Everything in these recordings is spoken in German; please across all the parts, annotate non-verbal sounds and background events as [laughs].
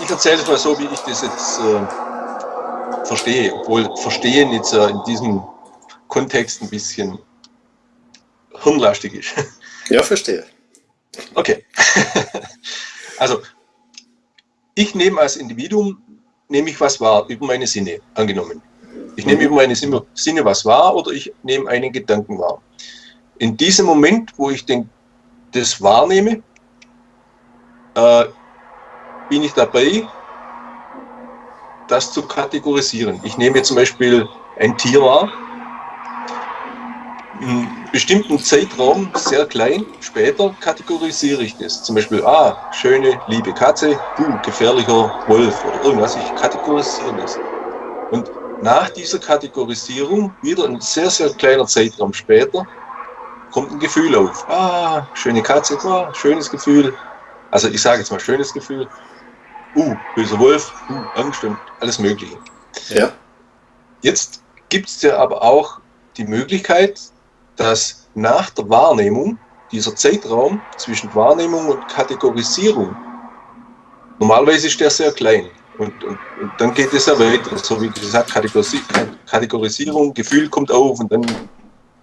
Ich erzähle es mal so, wie ich das jetzt äh, verstehe, obwohl Verstehen jetzt äh, in diesem Kontext ein bisschen hirnlastig ist. [laughs] Ja, verstehe. Okay. [laughs] also, ich nehme als Individuum, nehme ich was wahr, über meine Sinne, angenommen. Ich nehme mhm. über meine Sinne was wahr oder ich nehme einen Gedanken wahr. In diesem Moment, wo ich den, das wahrnehme, äh, bin ich dabei, das zu kategorisieren. Ich nehme zum Beispiel ein Tier wahr, einen bestimmten Zeitraum, sehr klein, später kategorisiere ich das. Zum Beispiel, ah, schöne, liebe Katze, du, gefährlicher Wolf oder irgendwas. Ich kategorisiere das. Und nach dieser Kategorisierung, wieder ein sehr, sehr kleiner Zeitraum später, kommt ein Gefühl auf. Ah, schöne Katze, ah, schönes Gefühl. Also ich sage jetzt mal schönes Gefühl. Uh, böser Wolf, uh, Angst und alles Mögliche. Ja. Jetzt gibt es ja aber auch die Möglichkeit, dass nach der Wahrnehmung dieser Zeitraum zwischen Wahrnehmung und Kategorisierung, normalerweise ist der sehr klein. Und, und, und dann geht es ja weiter, so wie gesagt, Kategorisierung, Gefühl kommt auf und dann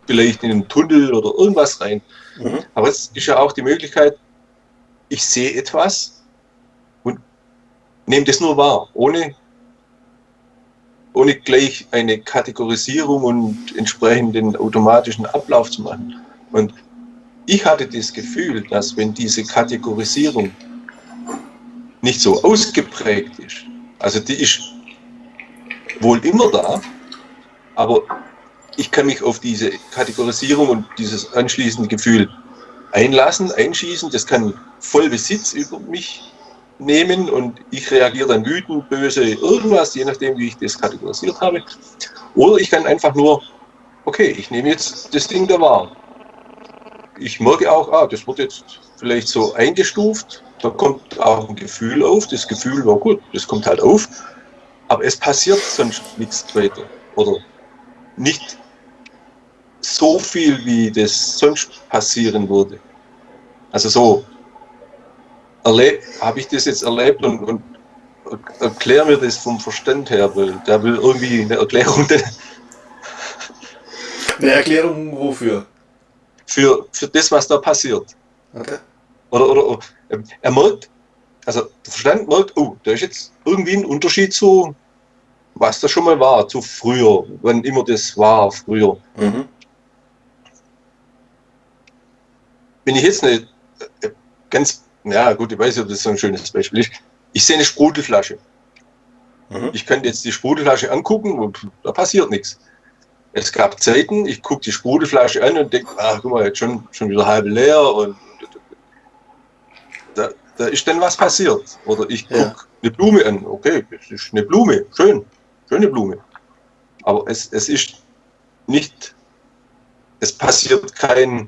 vielleicht in einen Tunnel oder irgendwas rein. Mhm. Aber es ist ja auch die Möglichkeit, ich sehe etwas nehme das nur wahr, ohne ohne gleich eine Kategorisierung und entsprechenden automatischen Ablauf zu machen. Und ich hatte das Gefühl, dass wenn diese Kategorisierung nicht so ausgeprägt ist, also die ist wohl immer da, aber ich kann mich auf diese Kategorisierung und dieses anschließende Gefühl einlassen, einschießen, das kann voll Besitz über mich nehmen und ich reagiere dann wütend, böse, irgendwas, je nachdem, wie ich das kategorisiert habe. Oder ich kann einfach nur, okay, ich nehme jetzt das Ding da wahr. Ich merke auch, ah, das wird jetzt vielleicht so eingestuft, da kommt auch ein Gefühl auf, das Gefühl war gut, das kommt halt auf, aber es passiert sonst nichts weiter. Oder nicht so viel, wie das sonst passieren würde. Also so, habe ich das jetzt erlebt und, und erklär mir das vom Verstand her, weil der will irgendwie eine Erklärung. [laughs] Eine Erklärung wofür? Für, für das, was da passiert. Okay. Oder, oder, oder er merkt, also der Verstand merkt, oh, da ist jetzt irgendwie ein Unterschied zu, was da schon mal war, zu früher, wann immer das war, früher. Mhm. Wenn ich jetzt eine äh, ganz ja gut, ich weiß nicht, ob das so ein schönes Beispiel ist. Ich sehe eine Sprudelflasche. Mhm. Ich könnte jetzt die Sprudelflasche angucken und da passiert nichts. Es gab Zeiten, ich gucke die Sprudelflasche an und denke, ach guck mal, jetzt schon, schon wieder halb leer und da, da ist dann was passiert. Oder ich gucke ja. eine Blume an, okay, es ist eine Blume, schön, schöne Blume. Aber es, es ist nicht, es passiert kein,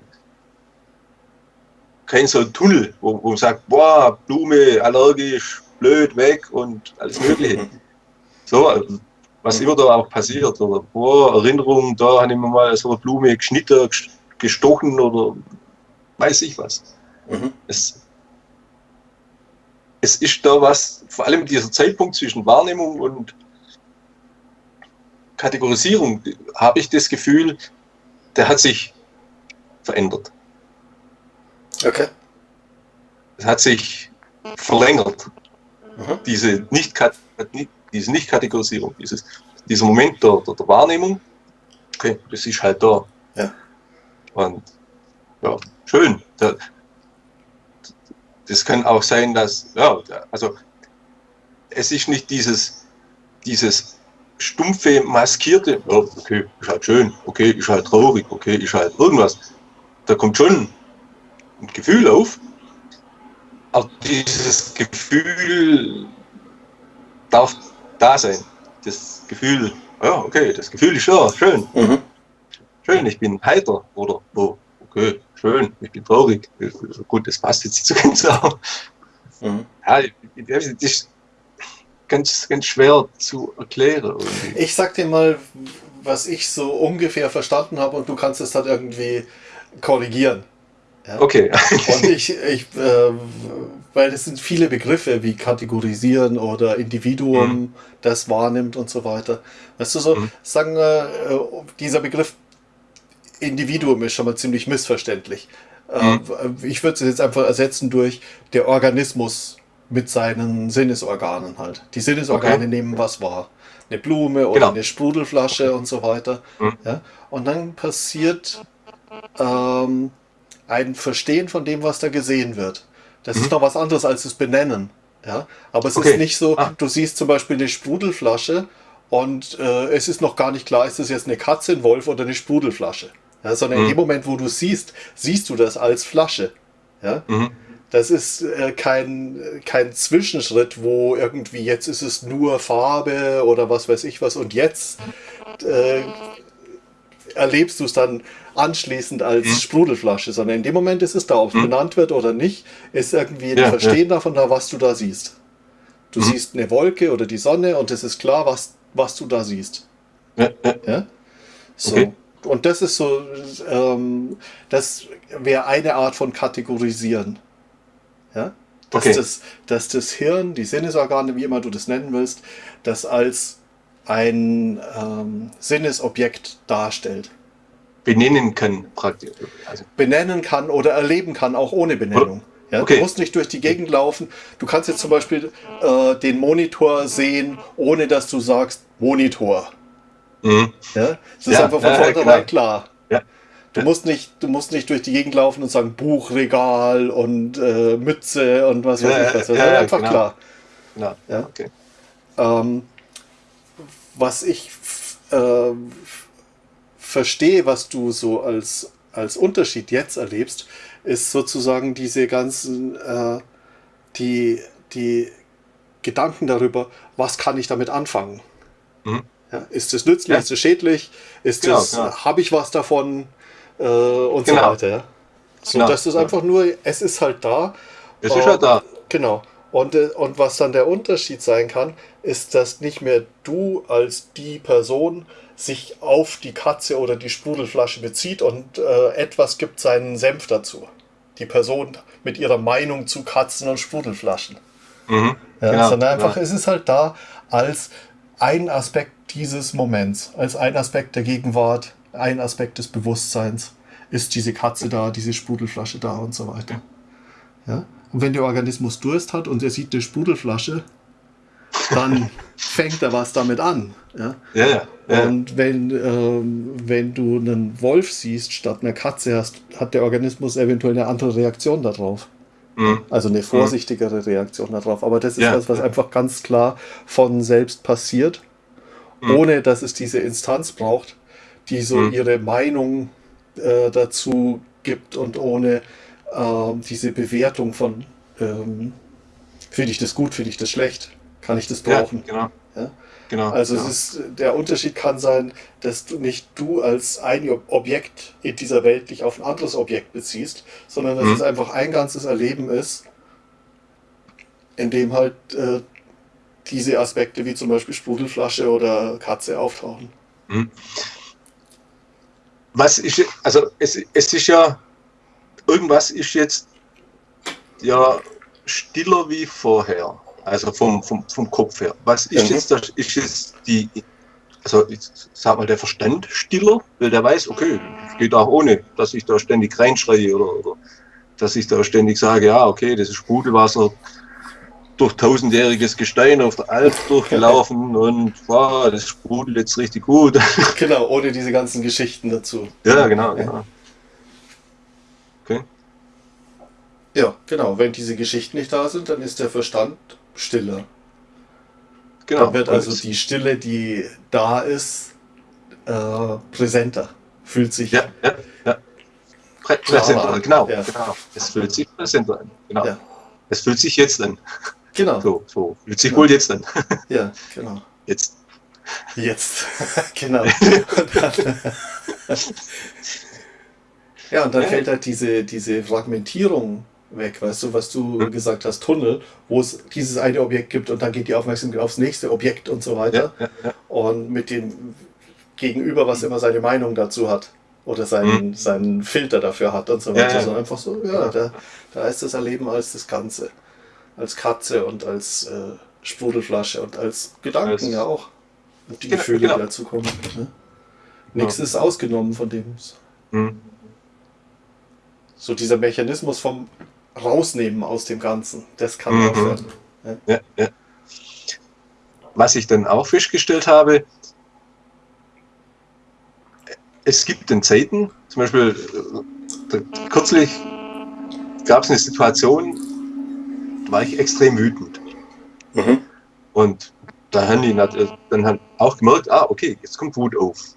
kein so ein Tunnel, wo, wo man sagt, boah, Blume, allergisch, blöd, weg und alles [laughs] Mögliche. So, was immer da auch passiert. Oder boah, Erinnerung, da habe ich mir mal so eine Blume geschnitten, gestochen oder weiß ich was. Mhm. Es, es ist da was, vor allem dieser Zeitpunkt zwischen Wahrnehmung und Kategorisierung, habe ich das Gefühl, der hat sich verändert. Okay. Es hat sich verlängert. Mhm. Diese nicht diese Nicht-Kategorisierung, dieses, dieser Moment der, der, der, Wahrnehmung, okay, das ist halt da. Ja. Und ja, schön. Da, das kann auch sein, dass, ja, also es ist nicht dieses, dieses stumpfe, maskierte, ja, okay, ist halt schön, okay, ist halt traurig, okay, ist halt irgendwas. Da kommt schon Gefühl auf. Aber dieses Gefühl darf da sein. Das Gefühl, ja, okay, das Gefühl ist ja schön. Mhm. Schön, ich bin heiter. Oder, oh, okay, schön, ich bin traurig. Gut, das passt jetzt nicht so [laughs] ganz auch. Mhm. Ja, das ist ganz, ganz schwer zu erklären. Irgendwie. Ich sag dir mal, was ich so ungefähr verstanden habe und du kannst es dann irgendwie korrigieren. Ja? Okay. Und ich, ich äh, weil es sind viele Begriffe wie kategorisieren oder Individuum, Mhm. das wahrnimmt und so weiter. Weißt du so, Mhm. sagen wir, äh, dieser Begriff Individuum ist schon mal ziemlich missverständlich. Mhm. Äh, ich würde es jetzt einfach ersetzen durch der Organismus mit seinen Sinnesorganen halt. Die Sinnesorgane Okay. nehmen was wahr. Eine Blume oder Genau. eine Sprudelflasche und so weiter. Mhm. Ja? Und dann passiert ähm, ein Verstehen von dem, was da gesehen wird. Das ist noch was anderes als das Benennen. Ja? Aber es Mhm. Okay. ist nicht so, Ah. du siehst zum Beispiel eine Sprudelflasche und äh, es ist noch gar nicht klar, ist das jetzt eine Katze, ein Wolf oder eine Sprudelflasche. Ja, sondern in Mhm. dem Moment, wo du siehst, siehst du das als Flasche. Ja? Mhm. Das ist äh, kein, kein Zwischenschritt, wo irgendwie jetzt ist es nur Farbe oder was weiß ich was und jetzt äh, erlebst du es dann anschließend als Mhm. Sprudelflasche, sondern in dem Moment ist es da, ob es Mhm. benannt wird oder nicht, ist irgendwie ein Ja, Verstehen davon da, was du da siehst. Du Mhm. siehst eine Wolke oder die Sonne und es ist klar, was, was du da siehst. Ja, ja. Ja? So. Okay. Und das ist so, ähm, das wäre eine Art von Kategorisieren. Ja? Dass, Okay. das, dass das Hirn, die Sinnesorgane, wie immer du das nennen willst, das als ein ähm, Sinnesobjekt darstellt. Benennen kann praktisch. Also, Benennen kann oder erleben kann, auch ohne Benennung. Ja, Okay. Du musst nicht durch die Gegend laufen. Du kannst jetzt zum Beispiel äh, den Monitor sehen, ohne dass du sagst Monitor. mhm. Ja? Das ist Ja, einfach von ja, vornherein klar. Ja. Du musst nicht, du musst nicht durch die Gegend laufen und sagen Buchregal und äh, Mütze und was weiß ich was. Das ist einfach genau. klar. Ja. Ja. Okay. Ähm, was ich äh, verstehe, was du so als, als Unterschied jetzt erlebst, ist sozusagen diese ganzen, äh, die, die Gedanken darüber, was kann ich damit anfangen? Mhm. Ja, ist es nützlich, Ja. ist es schädlich, ist Genau, es, genau. habe ich was davon äh, und so Genau. weiter. Ja? So, Genau, das ist einfach nur, es ist halt da. Es ist halt da. Genau. Und, äh, und was dann der Unterschied sein kann, ist, dass nicht mehr du als die Person sich auf die Katze oder die Sprudelflasche bezieht und äh, etwas gibt seinen Senf dazu. Die Person mit ihrer Meinung zu Katzen und Sprudelflaschen. Mhm. Ja, Genau, sondern einfach, genau. es ist halt da als ein Aspekt dieses Moments, als ein Aspekt der Gegenwart, ein Aspekt des Bewusstseins. Ist diese Katze da, diese Sprudelflasche da und so weiter. Ja? Und wenn der Organismus Durst hat und er sieht eine Sprudelflasche, dann [laughs] fängt er was damit an. Ja? Ja, ja. ja. Und wenn, ähm, wenn du einen Wolf siehst statt einer Katze hast, hat der Organismus eventuell eine andere Reaktion darauf. Mhm. Also eine vorsichtigere Reaktion darauf. Aber das ist Ja. was, was einfach ganz klar von selbst passiert, Mhm. ohne dass es diese Instanz braucht, die so Mhm. ihre Meinung äh, dazu gibt und ohne ähm, diese Bewertung von ähm, finde ich das gut, finde ich das schlecht, kann ich das ja, brauchen. genau. Ja? genau. Also genau. es ist, der Unterschied kann sein, dass du nicht du als ein Objekt in dieser Welt dich auf ein anderes Objekt beziehst, sondern dass Mhm. es einfach ein ganzes Erleben ist, in dem halt äh, diese Aspekte wie zum Beispiel Sprudelflasche oder Katze auftauchen. Was ist, also es, es ist ja, irgendwas ist jetzt ja stiller wie vorher, also vom, vom, vom Kopf her. Was ist Mhm. jetzt das, ist jetzt die, also ich sag mal der Verstand stiller, weil der weiß, okay, es geht auch ohne, dass ich da ständig reinschreie oder, oder dass ich da ständig sage, ja, okay, das ist Sprudelwasser durch tausendjähriges Gestein auf der Alp durchgelaufen [laughs] und wow, das sprudelt jetzt richtig gut. Genau, ohne diese ganzen Geschichten dazu. ja, genau, genau. Okay. Ja, genau. Wenn diese Geschichten nicht da sind, dann ist der Verstand stiller. Genau. Dann wird also die Stille, die da ist, äh, präsenter. Fühlt sich Ja, ja, ja. Prä präsenter, genau, Ja. genau. Es fühlt sich präsenter an. Genau. Ja. Es fühlt sich jetzt an. Genau. So, so. Fühlt sich Ja. wohl jetzt an. Ja, genau. Jetzt. Jetzt. [laughs] genau. [laughs] Ja, und dann fällt halt diese, diese Fragmentierung weg, weißt du, was du Hm. gesagt hast, Tunnel, wo es dieses eine Objekt gibt und dann geht die Aufmerksamkeit aufs nächste Objekt und so weiter. Ja, ja, ja. Und mit dem Gegenüber, was immer seine Meinung dazu hat. oder seinen, mhm. seinen Filter dafür hat und so weiter, sondern einfach so, ja, da, da ist das Erleben als das Ganze. Als Katze und als äh, Sprudelflasche und als Gedanken als, ja auch. Und die genau, Gefühle, genau. die dazu kommen. Ne? Nichts ist ausgenommen von dem. Mhm. So dieser Mechanismus vom Rausnehmen aus dem Ganzen, das kann mhm. aufhören. Ja. Ja, ja. Was ich dann auch festgestellt habe, es gibt in Zeiten, zum Beispiel äh, kürzlich gab es eine Situation, da war ich extrem wütend. Mhm. Und da haben die dann halt auch gemerkt, ah, okay, jetzt kommt Wut auf.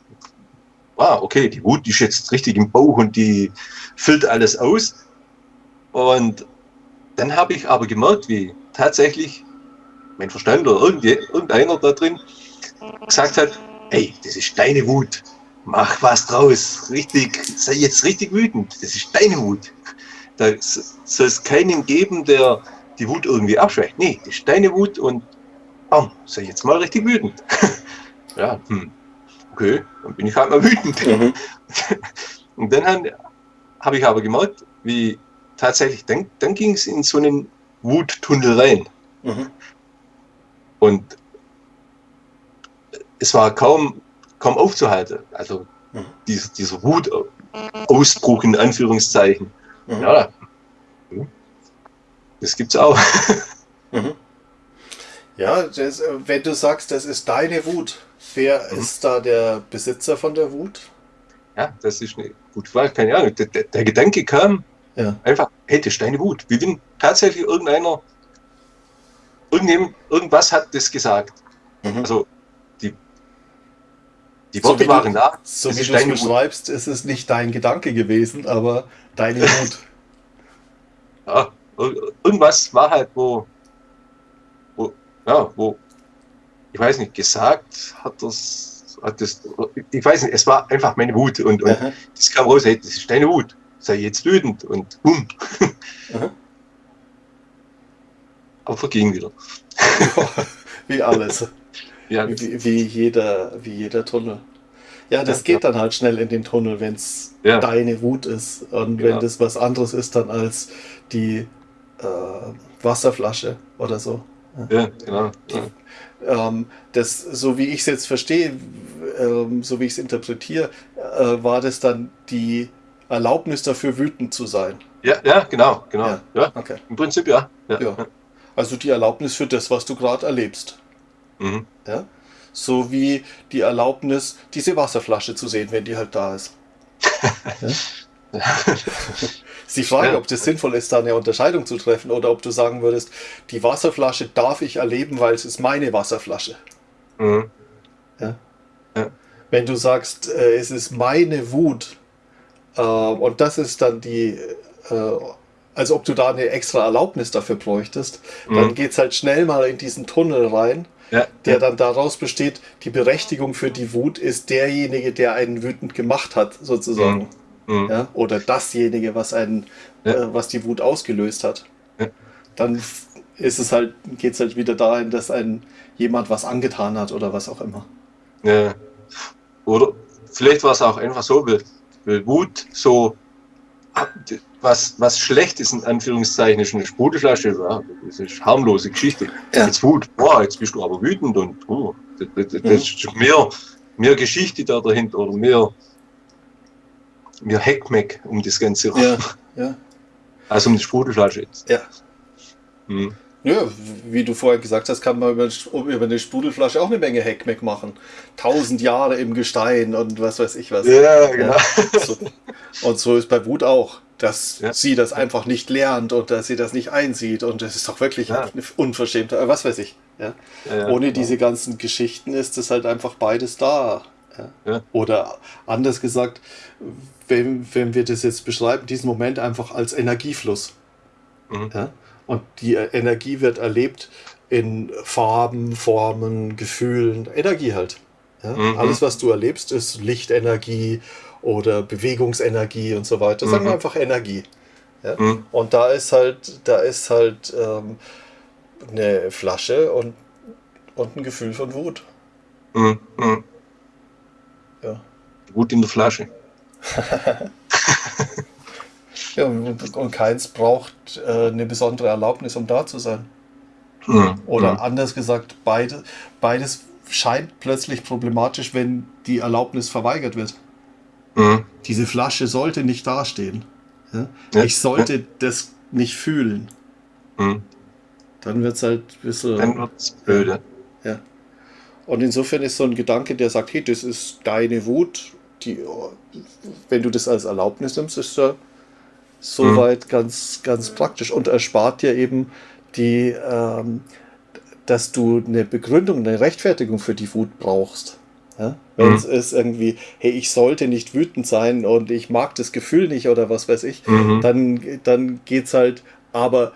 Ah, okay, die Wut die ist jetzt richtig im Bauch und die füllt alles aus. Und dann habe ich aber gemerkt, wie tatsächlich mein Verstand oder irgendeiner da drin gesagt hat, ey, das ist deine Wut mach was draus, richtig, sei jetzt richtig wütend, das ist deine Wut. Da soll es keinen geben, der die Wut irgendwie abschwächt. Nee, das ist deine Wut und bam, sei jetzt mal richtig wütend. [laughs] ja, hm. okay, dann bin ich halt mal wütend. Mhm. [laughs] und dann habe hab ich aber gemerkt, wie tatsächlich, dann, dann ging es in so einen Wuttunnel rein. Mhm. Und es war kaum kaum aufzuhalten. Also mhm. dieser, dieser Wutausbruch in Anführungszeichen. Mhm. Ja, das gibt es auch. [laughs] Mhm. Ja, das, wenn du sagst, das ist deine Wut, wer mhm. ist da der Besitzer von der Wut? Ja, das ist eine gute Frage, keine Ahnung. Der, der, der Gedanke kam ja. einfach, hey, das ist deine Wut. Wie wenn tatsächlich irgendeiner, irgendjemand, irgendwas hat das gesagt. Mhm. Also die Worte so waren du, da. So wie du es beschreibst, ist es nicht dein Gedanke gewesen, aber deine [laughs] Wut. ja, irgendwas war halt, wo, wo, ja, wo, ich weiß nicht, gesagt hat das, hat das, ich weiß nicht, es war einfach meine Wut und, und das kam raus, hey, das ist deine Wut, sei jetzt wütend und bumm. [laughs] Aber verging wieder. [laughs] wie alles. [laughs] Ja. Wie, wie, jeder, wie jeder Tunnel. Ja, das ja, geht dann halt schnell in den Tunnel, wenn es ja. deine Wut ist. Und genau. wenn das was anderes ist dann als die äh, Wasserflasche oder so. Ja, genau. Die, ähm, das, so wie ich es jetzt verstehe, ähm, so wie ich es interpretiere, äh, war das dann die Erlaubnis dafür, wütend zu sein. Ja, ja, genau, genau. Ja, ja. Okay. Im Prinzip ja. ja. Also die Erlaubnis für das, was du gerade erlebst. Mhm. Ja? So wie die Erlaubnis, diese Wasserflasche zu sehen, wenn die halt da ist. [laughs] ja? ist die Frage, ja. ob das sinnvoll ist, da eine Unterscheidung zu treffen oder ob du sagen würdest, die Wasserflasche darf ich erleben, weil es ist meine Wasserflasche. Mhm. Ja? ja? Wenn du sagst, äh, es ist meine Wut und das ist dann die, äh, also ob du da eine extra Erlaubnis dafür bräuchtest, mhm. dann geht es halt schnell mal in diesen Tunnel rein ja, der ja. dann daraus besteht, die Berechtigung für die Wut ist derjenige, der einen wütend gemacht hat, sozusagen. Mhm. mhm. Ja, oder dasjenige, was einen, äh, was die Wut ausgelöst hat. Dann ist es halt, geht es halt wieder dahin, dass ein jemand was angetan hat oder was auch immer. Ja. Oder vielleicht war es auch einfach so, Wut so was, was schlecht ist, in Anführungszeichen, ist eine Sprudelflasche, ja, das ist harmlose Geschichte. Ja. Jetzt Wut, boah, jetzt bist du aber wütend und oh, das, das, das ist mehr, mehr Geschichte da dahinter oder mehr, mehr Heckmeck um das Ganze Ja, ja. Also um die Sprudelflasche jetzt. Ja. Hm. Ja, wie du vorher gesagt hast, kann man über, über eine Sprudelflasche auch eine Menge Heckmeck machen. Tausend Jahre im Gestein und was weiß ich was. Ja, genau. Ja, so. Und so ist bei Wut auch dass ja. sie das einfach nicht lernt und dass sie das nicht einsieht und das ist doch wirklich ja. unverschämt, äh, was weiß ich. Ja? ja Ohne genau. diese ganzen Geschichten ist es halt einfach beides da. Oder anders gesagt, wenn, wenn wir das jetzt beschreiben, diesen Moment einfach als Energiefluss. Mhm. Und die Energie wird erlebt in Farben, Formen, Gefühlen, Energie halt. Mhm. Alles, was du erlebst, ist Lichtenergie, oder Bewegungsenergie und so weiter. Sagen wir mhm. einfach Energie. Ja? Mhm. Und da ist halt, da ist halt ähm, eine Flasche und, und ein Gefühl von Wut. Mhm. mhm. Ja. Wut in der Flasche. [laughs] ja, und, und keins braucht äh, eine besondere Erlaubnis, um da zu sein. Mhm. Oder mhm. anders gesagt, beide, beides scheint plötzlich problematisch, wenn die Erlaubnis verweigert wird. Mhm. Diese Flasche sollte nicht dastehen. Ja? Ja, ich sollte ja. das nicht fühlen. Dann wird es halt ein bisschen. Dann wird es blöde. Ja. Und insofern ist so ein Gedanke, der sagt, hey, das ist deine Wut, die, wenn du das als Erlaubnis nimmst, ist er soweit mhm. ganz, ganz praktisch und erspart dir eben die, ähm, dass du eine Begründung, eine Rechtfertigung für die Wut brauchst. Ja? Wenn es mhm. ist irgendwie, hey, ich sollte nicht wütend sein und ich mag das Gefühl nicht oder was weiß ich, mhm. dann, dann es halt, aber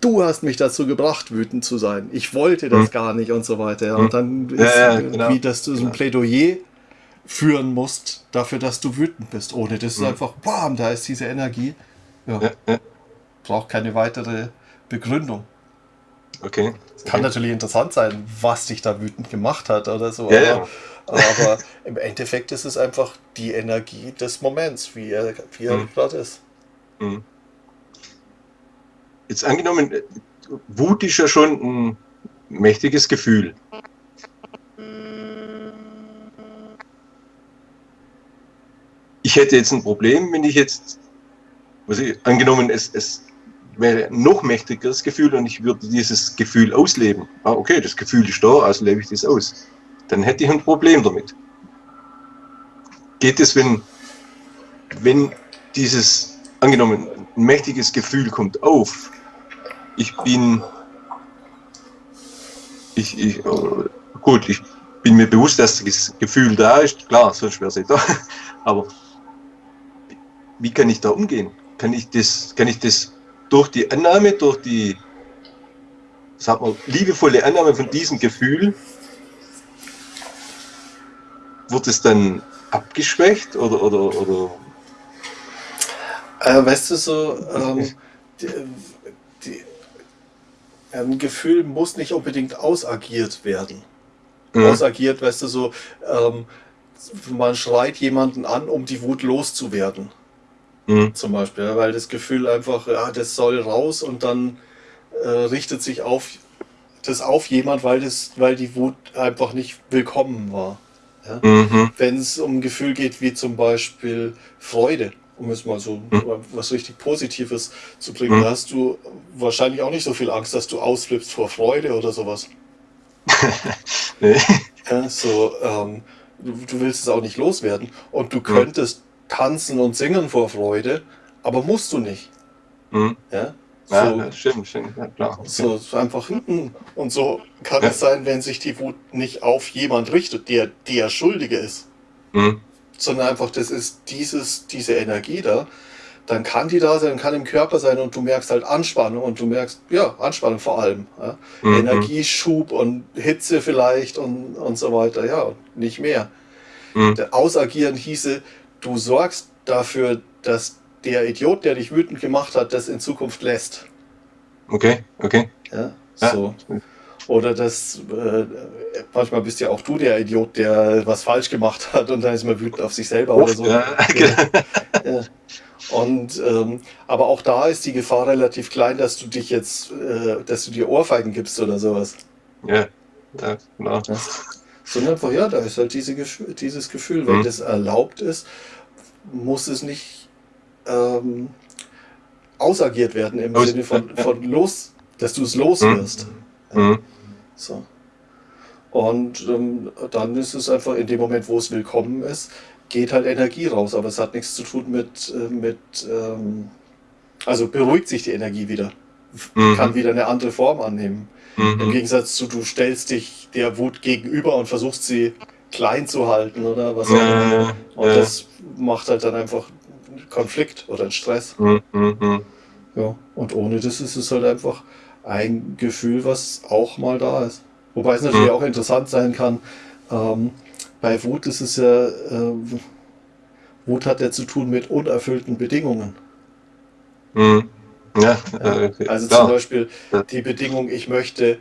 du hast mich dazu gebracht, wütend zu sein. Ich wollte das mhm. gar nicht und so weiter. Ja. Und mhm. dann ist ja, ja, irgendwie, genau. dass du so ein Plädoyer führen musst dafür, dass du wütend bist. Ohne das ist mhm. einfach, bam, da ist diese Energie. Ja. Braucht keine weitere Begründung. Okay. Kann natürlich interessant sein, was dich da wütend gemacht hat oder so. aber, aber im Endeffekt ist es einfach die Energie des Moments, wie er, wie er mhm. gerade ist. Mhm. Jetzt angenommen, Wut ist ja schon ein mächtiges Gefühl. Ich hätte jetzt ein Problem, wenn ich jetzt, ich, angenommen, es, es wäre ein noch mächtigeres Gefühl und ich würde dieses Gefühl ausleben. Ah, okay, das Gefühl ist da, also lebe ich das aus. Dann hätte ich ein Problem damit. Geht es, wenn, wenn dieses, angenommen, ein mächtiges Gefühl kommt auf, ich bin, ich, ich, oh, gut, ich bin mir bewusst, dass das Gefühl da ist, klar, sonst wäre es [laughs] nicht da, aber wie kann ich da umgehen? Kann ich das, kann ich das durch die Annahme, durch die, sag mal, liebevolle Annahme von diesem Gefühl, wird es dann abgeschwächt oder, oder, oder? Äh, weißt du so, ähm, die, die, ein Gefühl muss nicht unbedingt ausagiert werden. Mhm. Ausagiert, weißt du, so, ähm, man schreit jemanden an, um die Wut loszuwerden. Mhm. Zum Beispiel, weil das Gefühl einfach, ja, das soll raus und dann äh, richtet sich auf das auf jemand, weil, das, weil die Wut einfach nicht willkommen war. Ja? Mhm. Wenn es um ein Gefühl geht, wie zum Beispiel Freude, um es mal so mhm. was richtig Positives zu bringen, mhm. da hast du wahrscheinlich auch nicht so viel Angst, dass du ausflippst vor Freude oder sowas. [laughs] nee. ja, so, ähm, du, du, willst es auch nicht loswerden und du mhm. könntest tanzen und singen vor Freude, aber musst du nicht. Mhm. Ja? So, ja, stimmt, stimmt, ja, klar. Okay. So, so einfach hinten. Und so kann ja. es sein, wenn sich die Wut nicht auf jemand richtet, der der Schuldige ist. Mhm sondern einfach, das ist dieses, diese Energie da, dann kann die da sein, kann im Körper sein und du merkst halt Anspannung und du merkst, ja, Anspannung vor allem. Ja? Mhm. Energieschub und Hitze vielleicht und, und so weiter, ja, nicht mehr. Mhm. Ausagieren hieße, du sorgst dafür, dass der Idiot, der dich wütend gemacht hat, das in Zukunft lässt. Okay, okay. Ja, so. Ja. Oder dass äh, manchmal bist ja auch du der Idiot, der was falsch gemacht hat und dann ist man wütend auf sich selber Oft, oder so. Ja. [laughs] ja. Und ähm, aber auch da ist die Gefahr relativ klein, dass du dich jetzt, äh, dass du dir Ohrfeigen gibst oder sowas. Ja, ja genau. Ja. Sondern ja, da ist halt diese, dieses Gefühl, wenn mhm. das erlaubt ist, muss es nicht ähm, ausagiert werden im Aus Sinne von, von los, dass du es loswirst. Mhm. Mhm. So. Und ähm, dann ist es einfach in dem Moment, wo es willkommen ist, geht halt Energie raus. Aber es hat nichts zu tun mit, äh, mit ähm, also beruhigt sich die Energie wieder. Mhm. Kann wieder eine andere Form annehmen. Mhm. Im Gegensatz zu, du stellst dich der Wut gegenüber und versuchst sie klein zu halten oder was auch immer. Und ja. das macht halt dann einfach einen Konflikt oder einen Stress. Mhm. mhm. Ja, und ohne das ist es halt einfach ein Gefühl, was auch mal da ist. Wobei es natürlich mhm. auch interessant sein kann, ähm, bei Wut ist es ja, äh, Wut hat ja zu tun mit unerfüllten Bedingungen. Mhm. Ja, ja, okay. Also zum Beispiel die Bedingung, ich möchte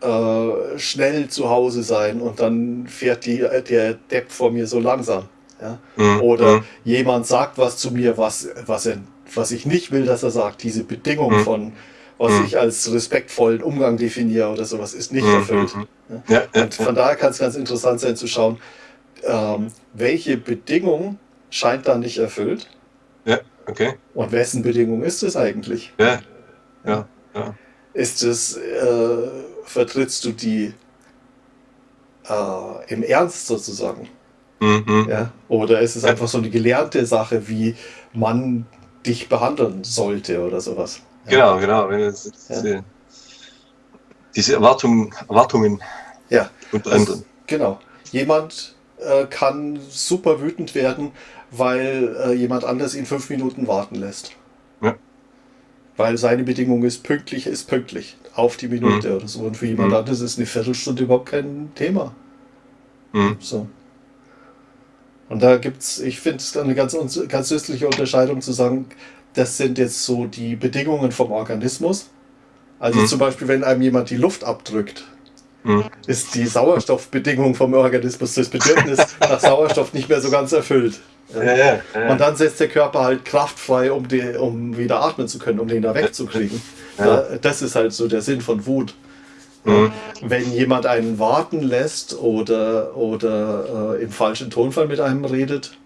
äh, schnell zu Hause sein und dann fährt die, der Depp vor mir so langsam. Ja? Mhm. Oder mhm. jemand sagt was zu mir, was, was, er, was ich nicht will, dass er sagt. Diese Bedingung mhm. von, was ich als respektvollen Umgang definiere oder sowas, ist nicht erfüllt. Ja? Und von daher kann es ganz interessant sein zu schauen, ähm, welche Bedingung scheint da nicht erfüllt. Ja, okay. Und wessen Bedingung ist es eigentlich? Ja, ja, ja. Ist es, äh, vertrittst du die äh, im Ernst sozusagen? Mhm. Ja? Oder ist es einfach so eine gelernte Sache, wie man dich behandeln sollte oder sowas? Ja. Genau, genau. Diese, diese Erwartungen, Erwartungen ja. anderem. Also, genau. Jemand äh, kann super wütend werden, weil äh, jemand anders ihn fünf Minuten warten lässt. Ja. Weil seine Bedingung ist, pünktlich ist pünktlich. Auf die Minute mhm. oder so. Und für jemand mhm. anderes ist eine Viertelstunde überhaupt kein Thema. Mhm. So. Und da gibt es, ich finde es eine ganz, ganz nützliche Unterscheidung zu sagen, das sind jetzt so die Bedingungen vom Organismus. Also mhm. zum Beispiel, wenn einem jemand die Luft abdrückt, mhm. ist die Sauerstoffbedingung vom Organismus, das Bedürfnis [laughs] nach Sauerstoff nicht mehr so ganz erfüllt. Ja, ja, ja. Und dann setzt der Körper halt Kraft frei, um, die, um wieder atmen zu können, um den da wegzukriegen. Das ist halt so der Sinn von Wut. Mhm. Wenn jemand einen warten lässt oder, oder äh, im falschen Tonfall mit einem redet,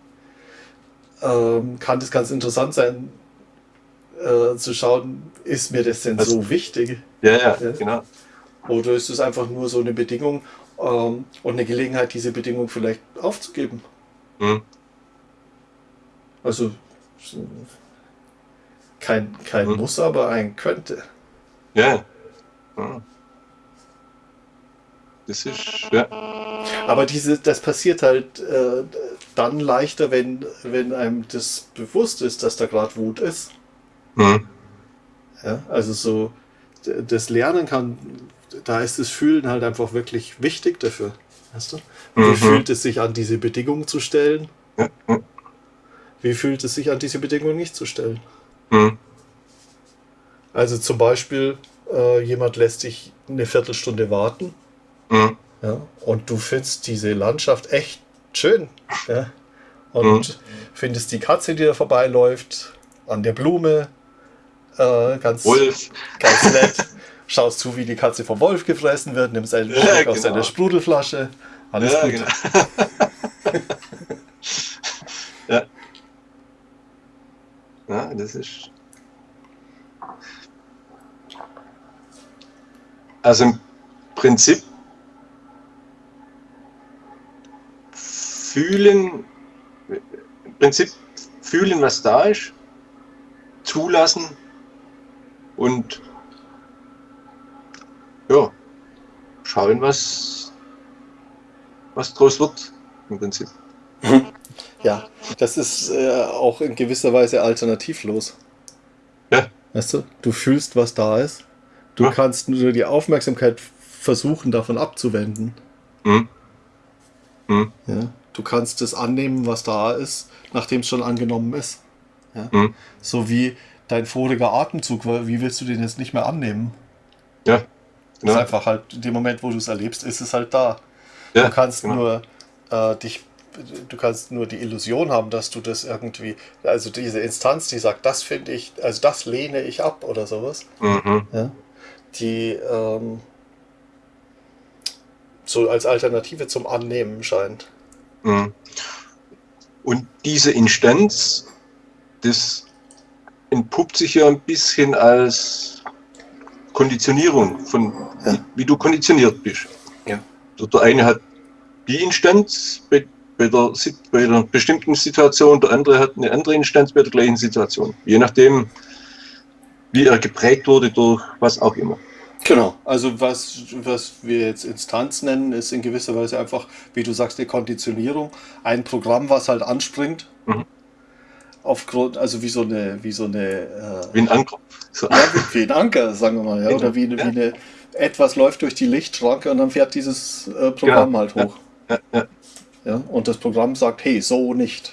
ähm, kann das ganz interessant sein, äh, zu schauen, ist mir das denn also, so wichtig? Ja, ja, ja, genau. Oder ist es einfach nur so eine Bedingung ähm, und eine Gelegenheit, diese Bedingung vielleicht aufzugeben? Mhm. Also kein, kein mhm. Muss, aber ein könnte. Ja. Mhm. Das ist, ja. Aber diese, das passiert halt äh, dann leichter, wenn, wenn einem das bewusst ist, dass da gerade Wut ist. Mhm. Ja, also so, das Lernen kann, da ist das Fühlen halt einfach wirklich wichtig dafür. Weißt du? Wie mhm. fühlt es sich an, diese Bedingungen zu stellen? Mhm. Wie fühlt es sich an, diese Bedingungen nicht zu stellen? Mhm. Also zum Beispiel, äh, jemand lässt dich eine Viertelstunde warten Mhm. Ja, und du findest diese Landschaft echt schön. Ja? Und mhm. findest die Katze, die da vorbeiläuft, an der Blume, äh, ganz, Wolf. ganz nett. Schaust zu, wie die Katze vom Wolf gefressen wird, nimmst einen ja, Schluck genau. aus deiner Sprudelflasche. Alles ja, gut. Genau. ja. Ja, das ist. Also im Prinzip fühlen, im Prinzip fühlen, was da ist, zulassen und ja, schauen, was, was draus wird, im Prinzip. Ja, das ist äh, auch in gewisser Weise alternativlos. Ja. Weißt du, du fühlst, was da ist. Du ja. kannst nur die Aufmerksamkeit versuchen, davon abzuwenden. Mhm. Mhm. Ja. Du kannst es annehmen, was da ist, nachdem es schon angenommen ist. Ja? Mhm. So wie dein voriger Atemzug, wie willst du den jetzt nicht mehr annehmen? Ja. Genau. Ist einfach halt, in dem Moment, wo du es erlebst, ist es halt da. Ja, du kannst genau. nur äh, dich, du kannst nur die Illusion haben, dass du das irgendwie, also diese Instanz, die sagt, das finde ich, also das lehne ich ab oder sowas. Mhm. Ja? Die ähm, so als Alternative zum Annehmen scheint. Mhm. Und diese Instanz, das entpuppt sich ja ein bisschen als Konditionierung von ja. wie du konditioniert bist. Ja. Der eine hat die Instanz bei, bei, der, bei einer bestimmten Situation, der andere hat eine andere Instanz bei der gleichen Situation. Je nachdem, wie er geprägt wurde durch was auch immer. Genau, also was, was wir jetzt Instanz nennen, ist in gewisser Weise einfach, wie du sagst, eine Konditionierung. Ein Programm, was halt anspringt. Mhm. Aufgrund, also wie so eine, wie so eine. Äh, wie ein Anker. So. Ja, wie, wie, ein Anker, sagen wir mal, ja. Oder wie eine, ja. wie eine, etwas läuft durch die Lichtschranke und dann fährt dieses äh, Programm genau. halt hoch. Ja. Ja. Ja. Und das Programm sagt, hey, so nicht.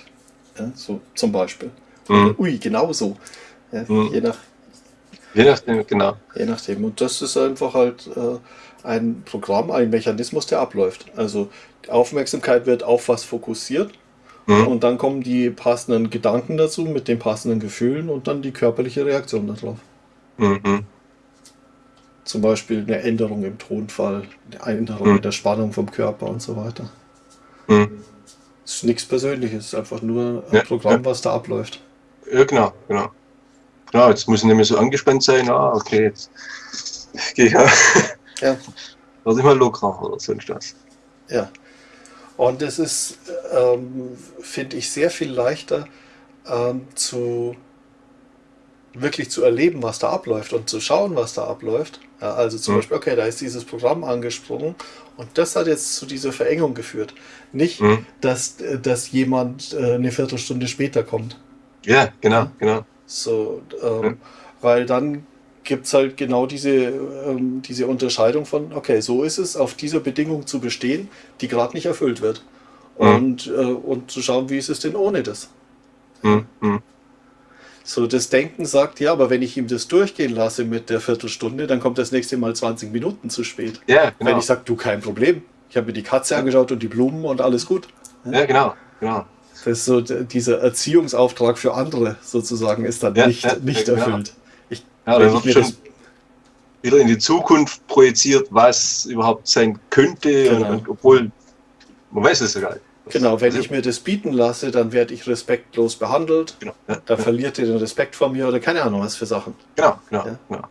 Ja, so zum Beispiel. Mhm. Ui, genau so. Ja, mhm. Je nach Je nachdem, genau. Je nachdem. Und das ist einfach halt äh, ein Programm, ein Mechanismus, der abläuft. Also die Aufmerksamkeit wird auf was fokussiert Mhm. Und dann kommen die passenden Gedanken dazu mit den passenden Gefühlen und dann die körperliche Reaktion darauf. Mhm. Zum Beispiel eine Änderung im Tonfall, eine Änderung mhm. der Spannung vom Körper und so weiter. Mhm. Es ist nichts Persönliches, einfach nur ein ja, Programm, ja. was da abläuft. Ja, genau, genau. Genau, jetzt muss ich nicht mehr so angespannt sein. Ah, okay, jetzt [laughs] gehe ich ja. ja. Werde ich mal lockerer oder sonst was. Ja. Und es ist, ähm, finde ich, sehr viel leichter ähm, zu wirklich zu erleben, was da abläuft und zu schauen, was da abläuft. Ja, also zum mhm. Beispiel, okay, da ist dieses Programm angesprungen und das hat jetzt zu dieser Verengung geführt. Nicht, mhm. dass, dass jemand äh, eine Viertelstunde später kommt. Ja, genau, genau. So, ähm, ja. weil dann gibt es halt genau diese, ähm, diese Unterscheidung von, okay, so ist es, auf dieser Bedingung zu bestehen, die gerade nicht erfüllt wird. Mhm. Und, äh, und zu schauen, wie ist es denn ohne das. Mhm. So, das Denken sagt, ja, aber wenn ich ihm das durchgehen lasse mit der Viertelstunde, dann kommt das nächste Mal 20 Minuten zu spät. Ja, genau. Wenn ich sage, du, kein Problem. Ich habe mir die Katze angeschaut und die Blumen und alles gut. Ja, genau, genau. Das ist so dieser Erziehungsauftrag für andere sozusagen ist dann ja, nicht, ja, nicht genau. erfüllt. Ich, ja, dann wird schon wieder in die Zukunft projiziert, was überhaupt sein könnte, genau. und, obwohl man weiß es ja gar nicht. Genau, wenn also, ich mir das bieten lasse, dann werde ich respektlos behandelt. Genau. Ja, da ja. verliert ihr den Respekt von mir oder keine Ahnung was für Sachen. Genau, genau, ja? genau.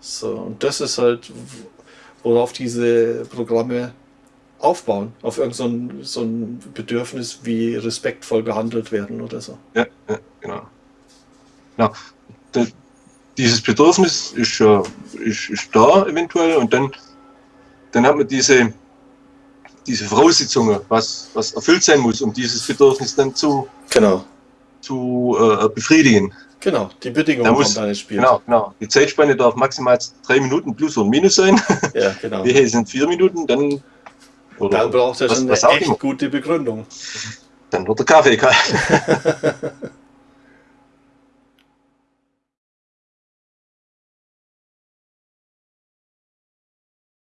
So, und das ist halt, worauf diese Programme aufbauen, auf irgendein so so ein Bedürfnis wie respektvoll behandelt werden oder so. Ja, ja genau. genau. Das, dieses Bedürfnis ist, ist, ist da eventuell und dann, dann hat man diese, diese Voraussetzungen, was, was erfüllt sein muss, um dieses Bedürfnis dann zu, genau. zu äh, befriedigen. Genau, die Bedingungen muss, kommen da ins Spiel. Genau, genau. Die Zeitspanne darf maximal drei Minuten plus und minus sein. [laughs] Ja, genau. Wir sind vier Minuten, dann. Oder dann braucht er schon eine echt immer. gute Begründung. Dann wird der Kaffee kalt. [laughs]